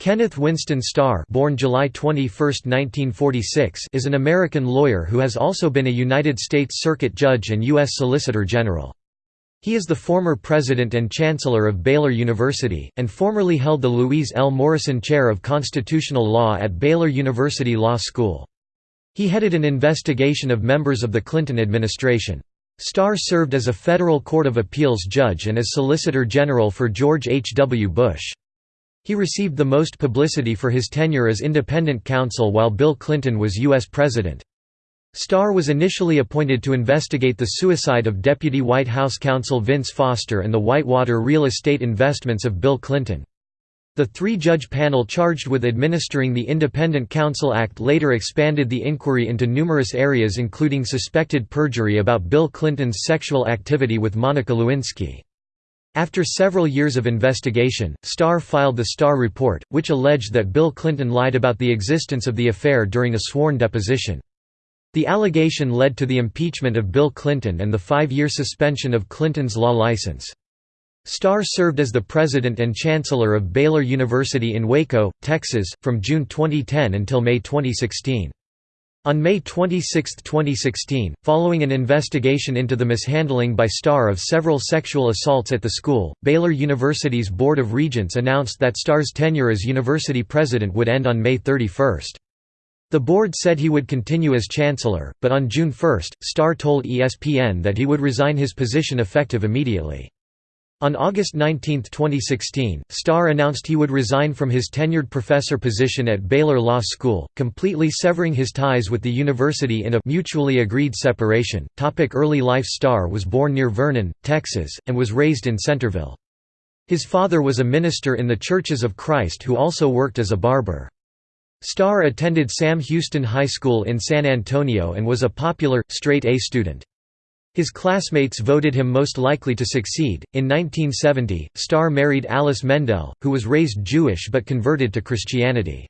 Kenneth Winston Starr born July 21, 1946, is an American lawyer who has also been a United States Circuit Judge and U.S. Solicitor General. He is the former president and chancellor of Baylor University, and formerly held the Louise L. Morrison Chair of Constitutional Law at Baylor University Law School. He headed an investigation of members of the Clinton administration. Starr served as a federal court of appeals judge and as Solicitor General for George H. W. Bush. He received the most publicity for his tenure as independent counsel while Bill Clinton was U.S. President. Starr was initially appointed to investigate the suicide of Deputy White House counsel Vince Foster and the Whitewater real estate investments of Bill Clinton. The three-judge panel charged with administering the Independent Counsel Act later expanded the inquiry into numerous areas including suspected perjury about Bill Clinton's sexual activity with Monica Lewinsky. After several years of investigation, Starr filed the Starr Report, which alleged that Bill Clinton lied about the existence of the affair during a sworn deposition. The allegation led to the impeachment of Bill Clinton and the five-year suspension of Clinton's law license. Starr served as the president and chancellor of Baylor University in Waco, Texas, from June 2010 until May 2016. On May 26, 2016, following an investigation into the mishandling by Starr of several sexual assaults at the school, Baylor University's Board of Regents announced that Starr's tenure as university president would end on May 31. The board said he would continue as chancellor, but on June 1, Starr told ESPN that he would resign his position effective immediately. On August 19, 2016, Starr announced he would resign from his tenured professor position at Baylor Law School, completely severing his ties with the university in a mutually agreed separation. Topic early life Starr was born near Vernon, Texas, and was raised in Centerville. His father was a minister in the Churches of Christ who also worked as a barber. Starr attended Sam Houston High School in San Antonio and was a popular, straight-A student. His classmates voted him most likely to succeed. In 1970, Starr married Alice Mendell, who was raised Jewish but converted to Christianity.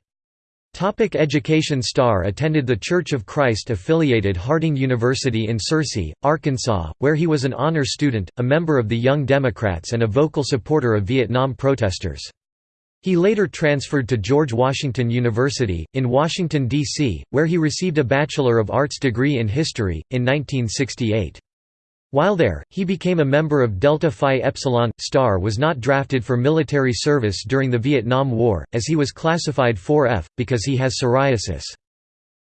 Topic education Starr attended the Church of Christ affiliated Harding University in Searcy, Arkansas, where he was an honor student, a member of the Young Democrats and a vocal supporter of Vietnam protesters. He later transferred to George Washington University, in Washington, D.C., where he received a Bachelor of Arts degree in History, in 1968. While there, he became a member of Delta Phi Epsilon. Starr was not drafted for military service during the Vietnam War, as he was classified 4F, because he has psoriasis.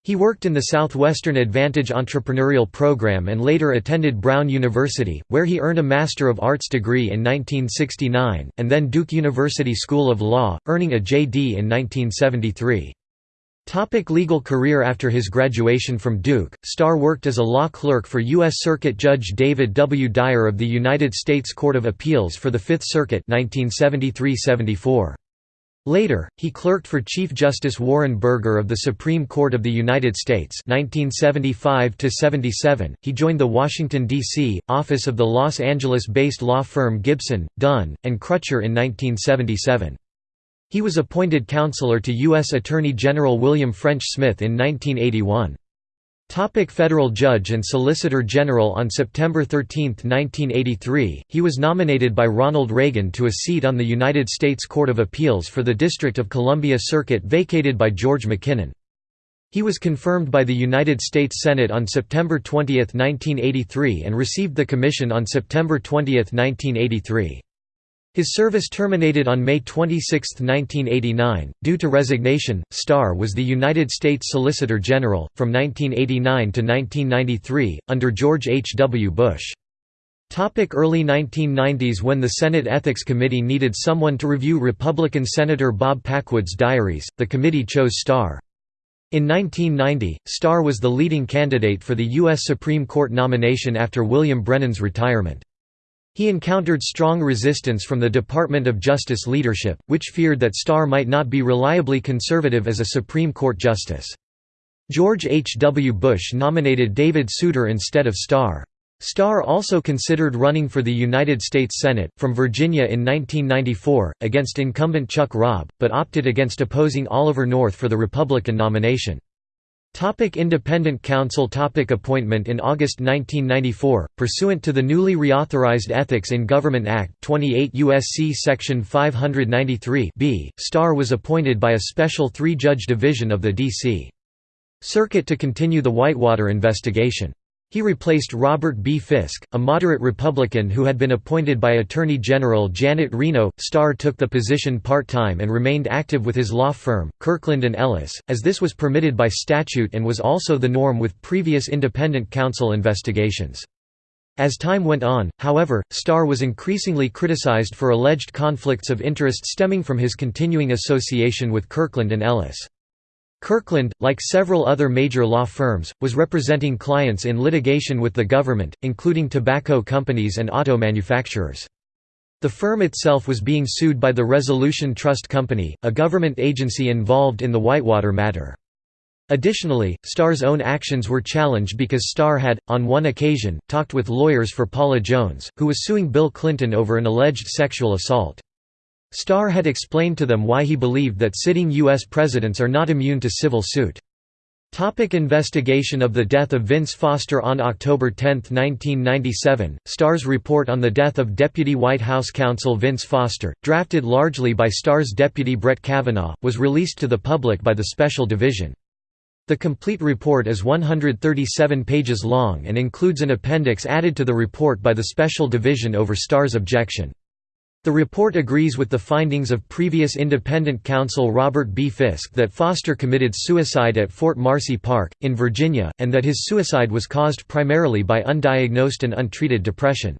He worked in the Southwestern Advantage Entrepreneurial Program and later attended Brown University, where he earned a Master of Arts degree in 1969, and then Duke University School of Law, earning a JD in 1973. Topic legal career After his graduation from Duke, Starr worked as a law clerk for U.S. Circuit Judge David W. Dyer of the United States Court of Appeals for the Fifth Circuit 1973–74. Later, he clerked for Chief Justice Warren Burger of the Supreme Court of the United States 1975–77. He joined the Washington, D.C., office of the Los Angeles-based law firm Gibson, Dunn, and Crutcher in 1977. He was appointed counselor to U.S. Attorney General William French Smith in 1981. Topic Federal Judge and Solicitor General On September 13, 1983, he was nominated by Ronald Reagan to a seat on the United States Court of Appeals for the District of Columbia Circuit vacated by George MacKinnon. He was confirmed by the United States Senate on September 20, 1983 and received the commission on September 20, 1983. His service terminated on May 26, 1989. Due to resignation, Starr was the United States Solicitor General, from 1989 to 1993, under George H. W. Bush. Early 1990s When the Senate Ethics Committee needed someone to review Republican Senator Bob Packwood's diaries, the committee chose Starr. In 1990, Starr was the leading candidate for the U.S. Supreme Court nomination after William Brennan's retirement. He encountered strong resistance from the Department of Justice leadership, which feared that Starr might not be reliably conservative as a Supreme Court justice. George H. W. Bush nominated David Souter instead of Starr. Starr also considered running for the United States Senate, from Virginia in 1994, against incumbent Chuck Robb, but opted against opposing Oliver North for the Republican nomination. Topic independent counsel topic Appointment In August 1994, pursuant to the newly reauthorized Ethics in Government Act 28 U.S.C. Section 593 b, Starr was appointed by a special three-judge division of the D.C. Circuit to continue the Whitewater investigation. He replaced Robert B. Fiske, a moderate Republican who had been appointed by Attorney General Janet Reno. Starr took the position part-time and remained active with his law firm, Kirkland & Ellis, as this was permitted by statute and was also the norm with previous independent counsel investigations. As time went on, however, Starr was increasingly criticized for alleged conflicts of interest stemming from his continuing association with Kirkland & Ellis. Kirkland, like several other major law firms, was representing clients in litigation with the government, including tobacco companies and auto manufacturers. The firm itself was being sued by the Resolution Trust Company, a government agency involved in the Whitewater matter. Additionally, Starr's own actions were challenged because Starr had, on one occasion, talked with lawyers for Paula Jones, who was suing Bill Clinton over an alleged sexual assault. Starr had explained to them why he believed that sitting U.S. presidents are not immune to civil suit. Topic investigation of the death of Vince Foster On October 10, 1997, Starr's report on the death of Deputy White House counsel Vince Foster, drafted largely by Starr's deputy Brett Kavanaugh, was released to the public by the Special Division. The complete report is 137 pages long and includes an appendix added to the report by the Special Division over Starr's objection. The report agrees with the findings of previous independent counsel Robert B. Fiske that Foster committed suicide at Fort Marcy Park, in Virginia, and that his suicide was caused primarily by undiagnosed and untreated depression.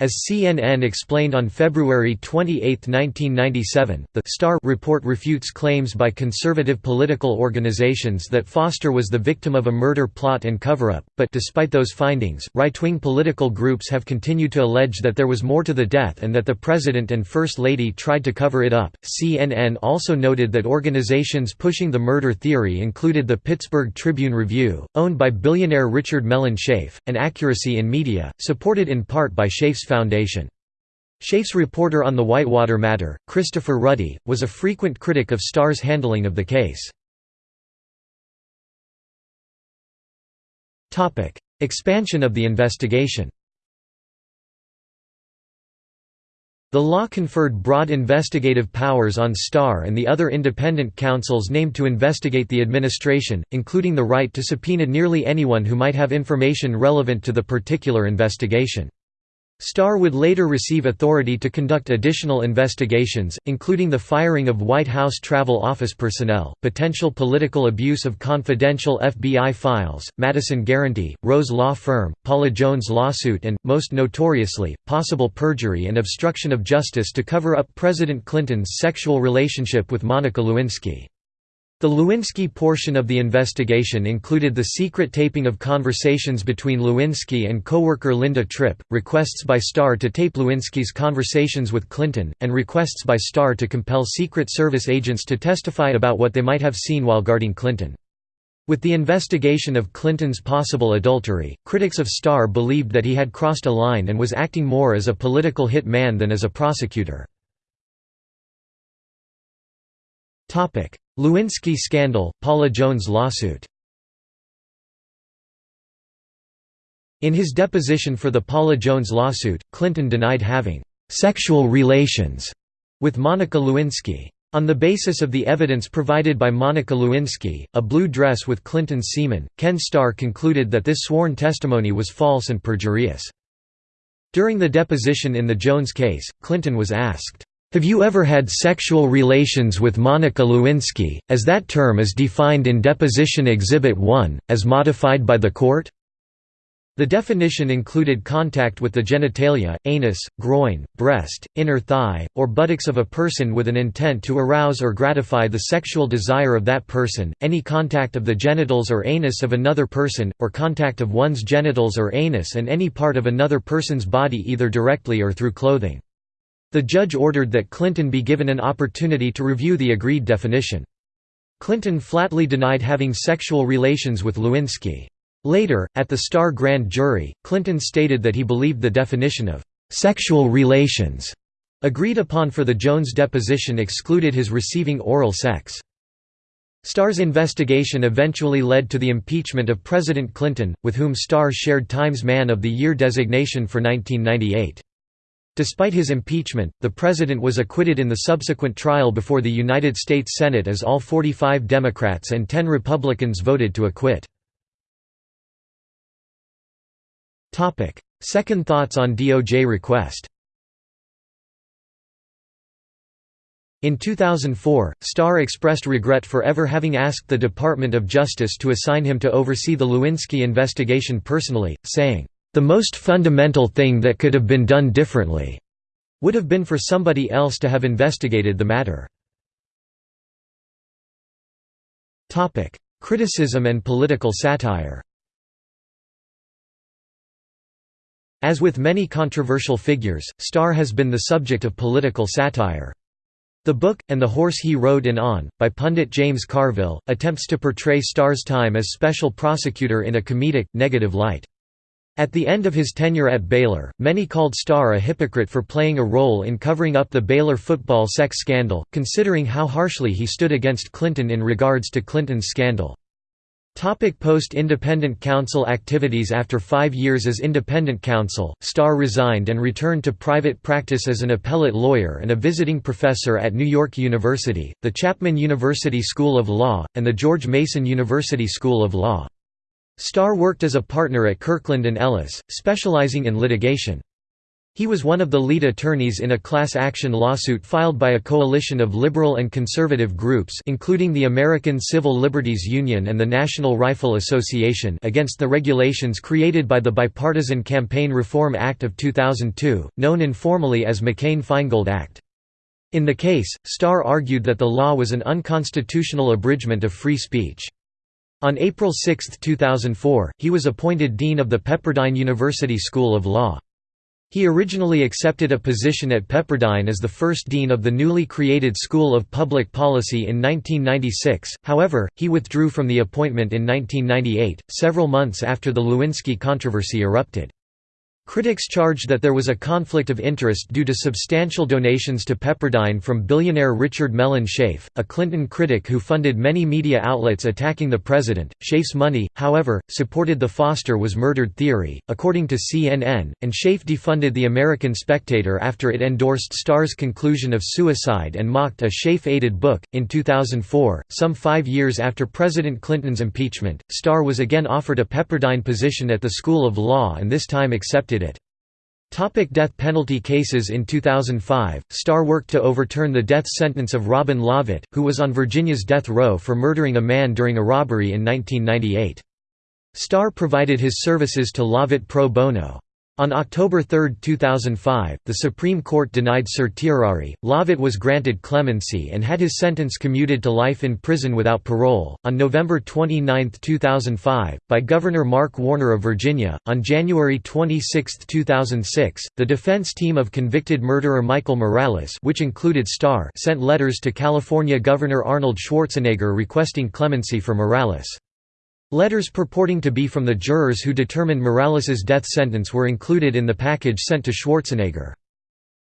As CNN explained on February 28, 1997, the Starr report refutes claims by conservative political organizations that Foster was the victim of a murder plot and cover-up, but despite those findings, right-wing political groups have continued to allege that there was more to the death and that the President and First Lady tried to cover it up. CNN also noted that organizations pushing the murder theory included the Pittsburgh Tribune Review, owned by billionaire Richard Mellon Scaife, and Accuracy in Media, supported in part by Scaife's Foundation. Scaife's reporter on the Whitewater matter, Christopher Ruddy, was a frequent critic of Starr's handling of the case. Expansion of the investigation The law conferred broad investigative powers on Starr and the other independent counsels named to investigate the administration, including the right to subpoena nearly anyone who might have information relevant to the particular investigation. Starr would later receive authority to conduct additional investigations, including the firing of White House travel office personnel, potential political abuse of confidential FBI files, Madison Guaranty, Rose Law Firm, Paula Jones lawsuit and, most notoriously, possible perjury and obstruction of justice to cover up President Clinton's sexual relationship with Monica Lewinsky. The Lewinsky portion of the investigation included the secret taping of conversations between Lewinsky and co-worker Linda Tripp, requests by Starr to tape Lewinsky's conversations with Clinton, and requests by Starr to compel Secret Service agents to testify about what they might have seen while guarding Clinton. With the investigation of Clinton's possible adultery, critics of Starr believed that he had crossed a line and was acting more as a political hit man than as a prosecutor. Lewinsky scandal, Paula Jones lawsuit In his deposition for the Paula Jones lawsuit, Clinton denied having «sexual relations» with Monica Lewinsky. On the basis of the evidence provided by Monica Lewinsky, a blue dress with Clinton's semen, Ken Starr concluded that this sworn testimony was false and perjurious. During the deposition in the Jones case, Clinton was asked, have you ever had sexual relations with Monica Lewinsky, as that term is defined in Deposition Exhibit 1, as modified by the court? The definition included contact with the genitalia, anus, groin, breast, inner thigh, or buttocks of a person with an intent to arouse or gratify the sexual desire of that person, any contact of the genitals or anus of another person, or contact of one's genitals or anus and any part of another person's body either directly or through clothing. The judge ordered that Clinton be given an opportunity to review the agreed definition. Clinton flatly denied having sexual relations with Lewinsky. Later, at the Starr grand jury, Clinton stated that he believed the definition of «sexual relations» agreed upon for the Jones deposition excluded his receiving oral sex. Starr's investigation eventually led to the impeachment of President Clinton, with whom Starr shared Times Man of the Year designation for 1998. Despite his impeachment, the president was acquitted in the subsequent trial before the United States Senate as all 45 Democrats and 10 Republicans voted to acquit. Second thoughts on DOJ request In 2004, Starr expressed regret for ever having asked the Department of Justice to assign him to oversee the Lewinsky investigation personally, saying, "...the most fundamental thing that could have been done differently would have been for somebody else to have investigated the matter." Criticism and political satire As with many controversial figures, Starr has been the subject of political satire. The book, and the Horse He Rode in On, by pundit James Carville, attempts to portray Starr's time as special prosecutor in a comedic, negative light. At the end of his tenure at Baylor, many called Starr a hypocrite for playing a role in covering up the Baylor football sex scandal, considering how harshly he stood against Clinton in regards to Clinton's scandal. Post-independent counsel activities After five years as independent counsel, Starr resigned and returned to private practice as an appellate lawyer and a visiting professor at New York University, the Chapman University School of Law, and the George Mason University School of Law. Starr worked as a partner at Kirkland & Ellis, specializing in litigation. He was one of the lead attorneys in a class action lawsuit filed by a coalition of liberal and conservative groups including the American Civil Liberties Union and the National Rifle Association against the regulations created by the Bipartisan Campaign Reform Act of 2002, known informally as McCain-Feingold Act. In the case, Starr argued that the law was an unconstitutional abridgment of free speech. On April 6, 2004, he was appointed Dean of the Pepperdine University School of Law. He originally accepted a position at Pepperdine as the first dean of the newly created School of Public Policy in 1996, however, he withdrew from the appointment in 1998, several months after the Lewinsky controversy erupted. Critics charged that there was a conflict of interest due to substantial donations to Pepperdine from billionaire Richard Mellon Scaife, a Clinton critic who funded many media outlets attacking the president. Scaife's money, however, supported the Foster was murdered theory, according to CNN, and Scaife defunded the American Spectator after it endorsed Starr's conclusion of suicide and mocked a Scaife aided book. In 2004, some five years after President Clinton's impeachment, Starr was again offered a Pepperdine position at the School of Law and this time accepted it. Topic death penalty cases In 2005, Starr worked to overturn the death sentence of Robin Lovitt, who was on Virginia's death row for murdering a man during a robbery in 1998. Starr provided his services to Lovitt pro bono. On October 3, 2005, the Supreme Court denied certiorari. Lovitt was granted clemency and had his sentence commuted to life in prison without parole. On November 29, 2005, by Governor Mark Warner of Virginia, on January 26, 2006, the defense team of convicted murderer Michael Morales, which included Starr, sent letters to California Governor Arnold Schwarzenegger requesting clemency for Morales. Letters purporting to be from the jurors who determined Morales's death sentence were included in the package sent to Schwarzenegger.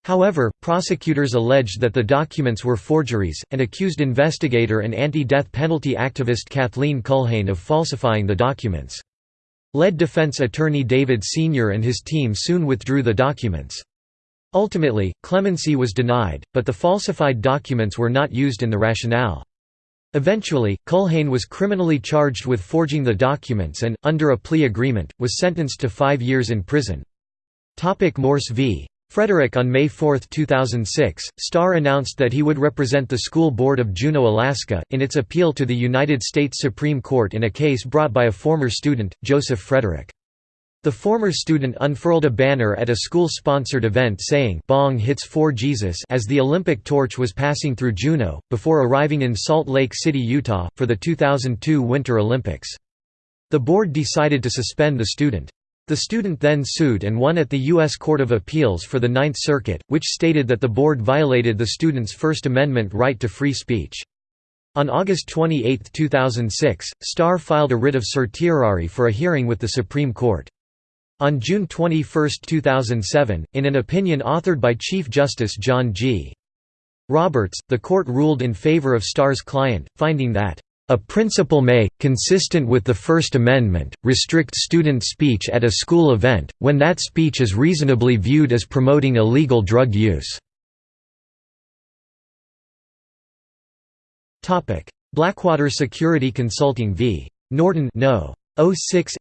However, prosecutors alleged that the documents were forgeries, and accused investigator and anti-death penalty activist Kathleen Culhane of falsifying the documents. Lead defense attorney David Senior and his team soon withdrew the documents. Ultimately, clemency was denied, but the falsified documents were not used in the rationale. Eventually, Culhane was criminally charged with forging the documents and, under a plea agreement, was sentenced to five years in prison. Morse v. Frederick On May 4, 2006, Starr announced that he would represent the School Board of Juneau, Alaska, in its appeal to the United States Supreme Court in a case brought by a former student, Joseph Frederick. The former student unfurled a banner at a school-sponsored event saying Bong hits for Jesus as the Olympic torch was passing through Juneau, before arriving in Salt Lake City, Utah, for the 2002 Winter Olympics. The board decided to suspend the student. The student then sued and won at the U.S. Court of Appeals for the Ninth Circuit, which stated that the board violated the student's First Amendment right to free speech. On August 28, 2006, Starr filed a writ of certiorari for a hearing with the Supreme Court. On June 21, 2007, in an opinion authored by Chief Justice John G. Roberts, the court ruled in favor of Starr's client, finding that A principal may, consistent with the First Amendment, restrict student speech at a school event, when that speech is reasonably viewed as promoting illegal drug use. Blackwater Security Consulting v. Norton No. 06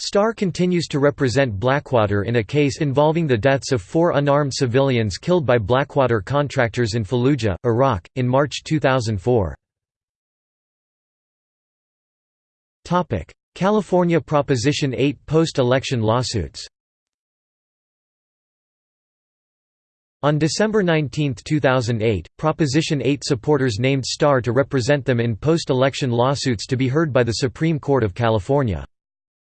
Starr continues to represent Blackwater in a case involving the deaths of four unarmed civilians killed by Blackwater contractors in Fallujah, Iraq, in March 2004. California Proposition 8 post-election lawsuits On December 19, 2008, Proposition 8 supporters named Starr to represent them in post-election lawsuits to be heard by the Supreme Court of California.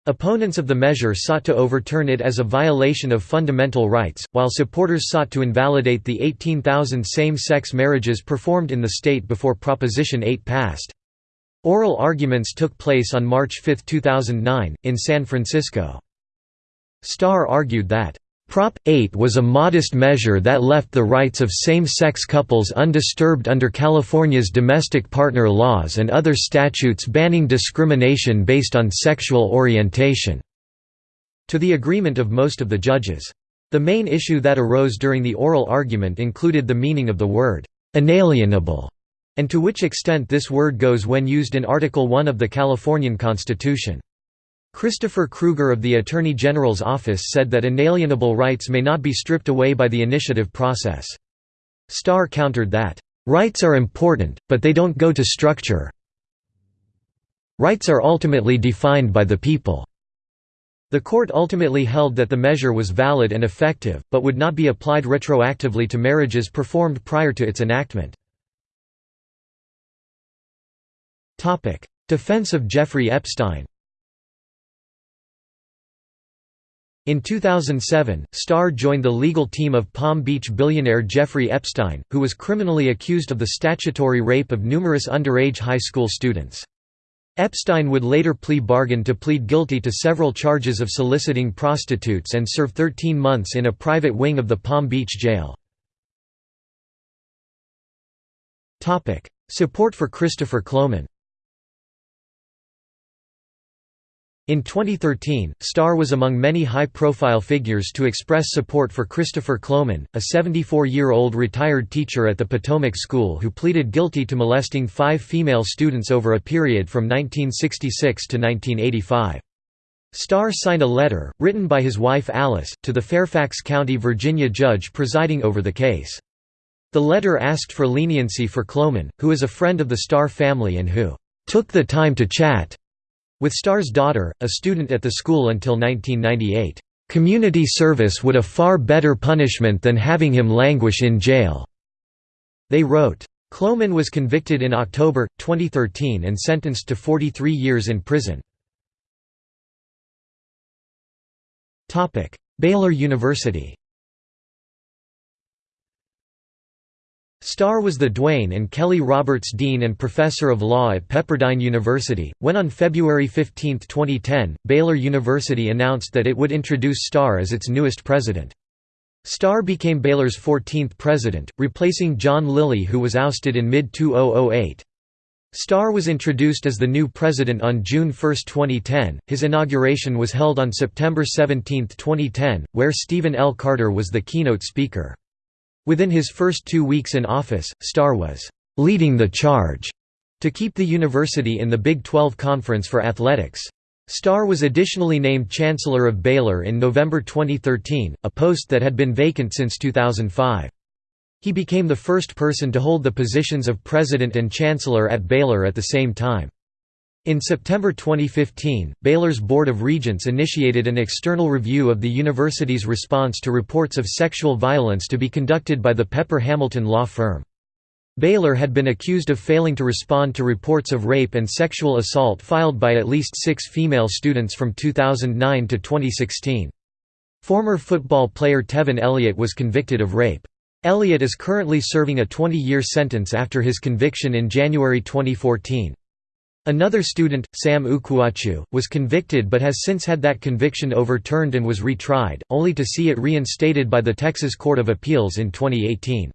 Opponents of the measure sought to overturn it as a violation of fundamental rights, while supporters sought to invalidate the 18,000 same-sex marriages performed in the state before Proposition 8 passed. Oral arguments took place on March 5, 2009, in San Francisco. Starr argued that Prop. 8 was a modest measure that left the rights of same-sex couples undisturbed under California's domestic partner laws and other statutes banning discrimination based on sexual orientation." To the agreement of most of the judges. The main issue that arose during the oral argument included the meaning of the word, "'inalienable' and to which extent this word goes when used in Article 1 of the Californian Constitution. Christopher Krueger of the Attorney General's office said that inalienable rights may not be stripped away by the initiative process. Starr countered that, "...rights are important, but they don't go to structure. Rights are ultimately defined by the people." The court ultimately held that the measure was valid and effective, but would not be applied retroactively to marriages performed prior to its enactment. Defense of Jeffrey Epstein In 2007, Starr joined the legal team of Palm Beach billionaire Jeffrey Epstein, who was criminally accused of the statutory rape of numerous underage high school students. Epstein would later plea bargain to plead guilty to several charges of soliciting prostitutes and serve 13 months in a private wing of the Palm Beach jail. Support for Christopher Kloman In 2013, Starr was among many high-profile figures to express support for Christopher Kloman, a 74-year-old retired teacher at the Potomac School who pleaded guilty to molesting five female students over a period from 1966 to 1985. Starr signed a letter, written by his wife Alice, to the Fairfax County, Virginia judge presiding over the case. The letter asked for leniency for Kloman, who is a friend of the Starr family and who "...took the time to chat." With Starr's daughter, a student at the school until 1998, "...community service would a far better punishment than having him languish in jail." They wrote. Kloman was convicted in October, 2013 and sentenced to 43 years in prison. Baylor University Starr was the Duane and Kelly Roberts Dean and Professor of Law at Pepperdine University, when on February 15, 2010, Baylor University announced that it would introduce Starr as its newest president. Starr became Baylor's 14th president, replacing John Lilley who was ousted in mid-2008. Starr was introduced as the new president on June 1, 2010. His inauguration was held on September 17, 2010, where Stephen L. Carter was the keynote speaker. Within his first two weeks in office, Starr was «leading the charge» to keep the university in the Big 12 Conference for athletics. Starr was additionally named Chancellor of Baylor in November 2013, a post that had been vacant since 2005. He became the first person to hold the positions of President and Chancellor at Baylor at the same time. In September 2015, Baylor's Board of Regents initiated an external review of the university's response to reports of sexual violence to be conducted by the Pepper Hamilton law firm. Baylor had been accused of failing to respond to reports of rape and sexual assault filed by at least six female students from 2009 to 2016. Former football player Tevin Elliott was convicted of rape. Elliott is currently serving a 20-year sentence after his conviction in January 2014. Another student, Sam Ukwuachu, was convicted but has since had that conviction overturned and was retried, only to see it reinstated by the Texas Court of Appeals in 2018.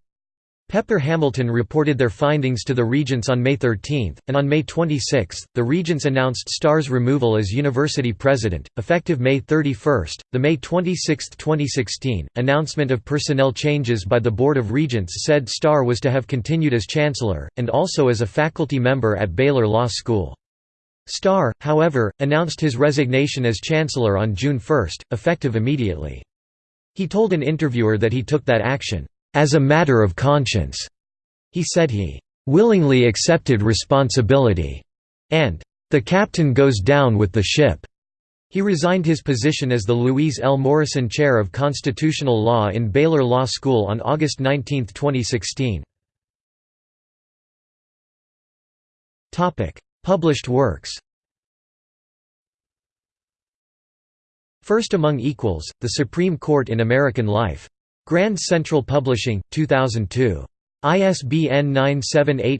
Pepper Hamilton reported their findings to the Regents on May 13, and on May 26, the Regents announced Starr's removal as university president, effective May 31. The May 26, 2016, announcement of personnel changes by the Board of Regents said Starr was to have continued as chancellor, and also as a faculty member at Baylor Law School. Starr, however, announced his resignation as chancellor on June 1, effective immediately. He told an interviewer that he took that action as a matter of conscience. He said he willingly accepted responsibility, and the captain goes down with the ship. He resigned his position as the Louise L. Morrison Chair of Constitutional Law in Baylor Law School on August 19, 2016. Published works First Among Equals, The Supreme Court in American Life. Grand Central Publishing, 2002. ISBN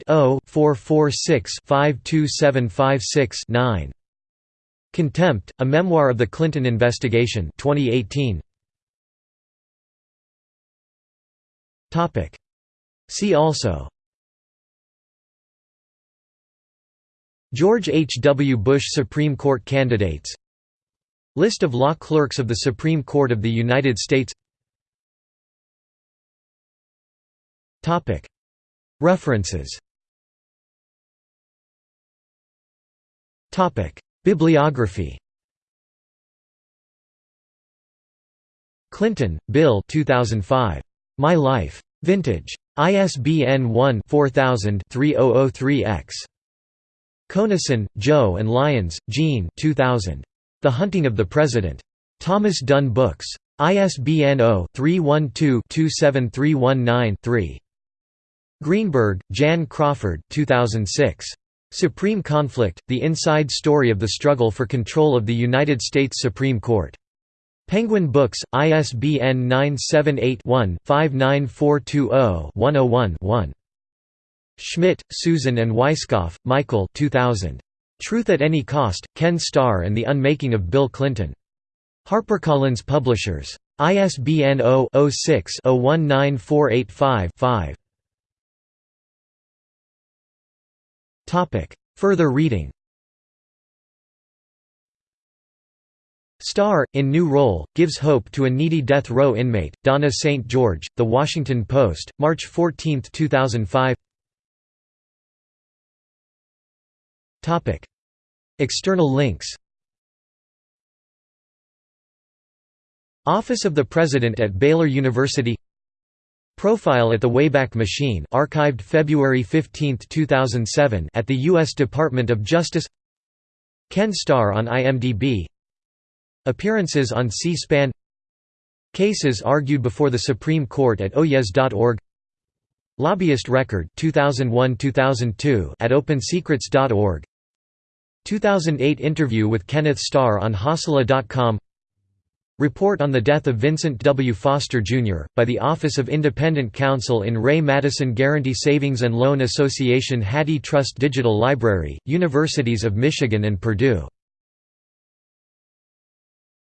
978-0-446-52756-9. Contempt, A Memoir of the Clinton Investigation 2018. See also George H. W. Bush Supreme Court candidates List of law clerks of the Supreme Court of the United States References Bibliography Clinton, Bill 2005. My Life. Vintage. ISBN 1-4000-3003-X. Conason, Joe and Lyons, Gene 2000. The Hunting of the President. Thomas Dunne Books. ISBN 0-312-27319-3. Greenberg, Jan Crawford 2006. Supreme Conflict, The Inside Story of the Struggle for Control of the United States Supreme Court. Penguin Books, ISBN 978-1-59420-101-1. Schmidt, Susan and Weisskopf, Michael 2000. Truth at Any Cost, Ken Starr and the Unmaking of Bill Clinton. HarperCollins Publishers. ISBN 0-06-019485-5. Further reading. Starr, in new role, gives hope to a needy death row inmate, Donna St. George, The Washington Post, March 14, 2005 External links. Office of the President at Baylor University Profile at the Wayback Machine archived February 15, 2007 at the U.S. Department of Justice. Ken Starr on IMDb Appearances on C-SPAN. Cases argued before the Supreme Court at oyez.org Lobbyist Record 2001-2002 at opensecrets.org 2008 interview with Kenneth Starr on Hasala.com Report on the death of Vincent W. Foster, Jr., by the Office of Independent Counsel in re Madison Guaranty Savings and Loan Association HathiTrust Digital Library, Universities of Michigan and Purdue